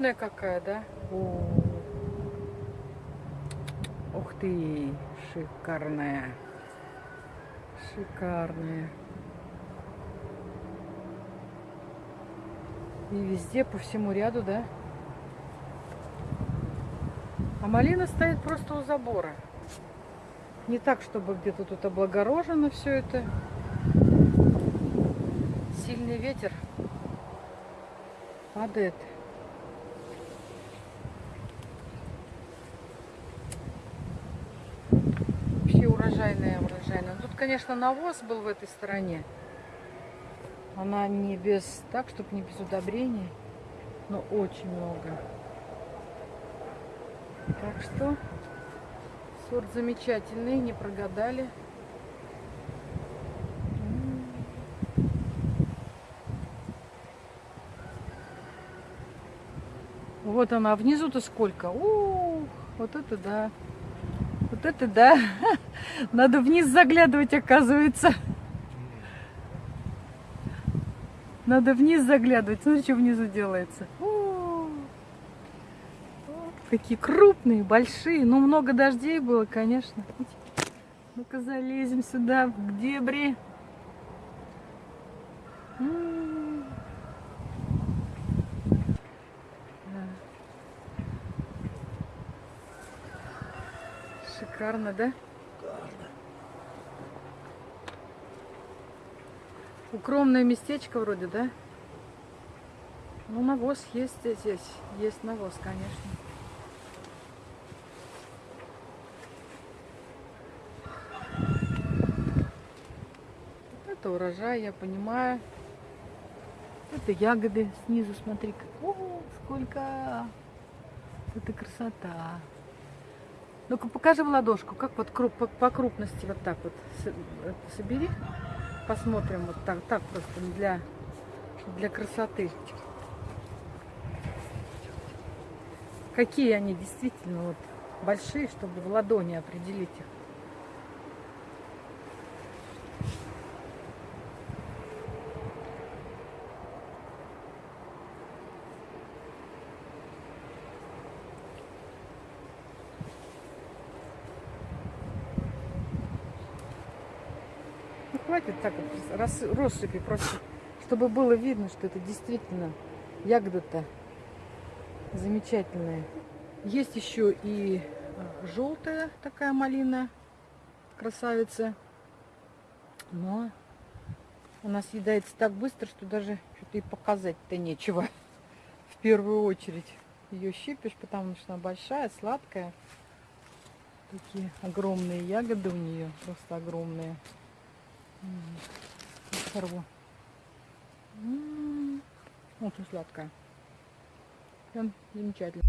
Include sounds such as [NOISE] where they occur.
огромная какая, да? О. Ух ты, шикарная. Шикарная. И везде, по всему ряду, да? А малина стоит просто у забора. Не так, чтобы где-то тут облагорожено все это. Сильный ветер падает. Урожайная, урожайная. Тут, конечно, навоз был в этой стороне. Она не без, так, чтобы не без удобрений, но очень много. Так что сорт замечательный, не прогадали. Вот она, внизу-то сколько? Ух, вот это да. Вот это да. [LAUGHS] Надо вниз заглядывать, оказывается. Надо вниз заглядывать. Смотри, что внизу делается. Какие крупные, большие. Ну, много дождей было, конечно. Ну-ка залезем сюда, в дебри. Шикарно, да? Укромное местечко вроде, да? Ну, навоз есть здесь. Есть навоз, конечно. Это урожай, я понимаю. Это ягоды снизу, смотри-ка. О, сколько! Это красота. Ну-ка, покажи в ладошку, как вот круп, по, по крупности вот так вот собери посмотрим вот так, так просто для, для красоты. Какие они действительно вот большие, чтобы в ладони определить их. Хватит так вот россыпи просто, чтобы было видно, что это действительно ягода-то замечательная. Есть еще и а, желтая такая малина, красавица. Но она съедается так быстро, что даже что-то и показать-то нечего. В первую очередь ее щипишь, потому что она большая, сладкая. Такие огромные ягоды у нее, просто огромные. Сорву. Очень сладкая. Прям замечательно.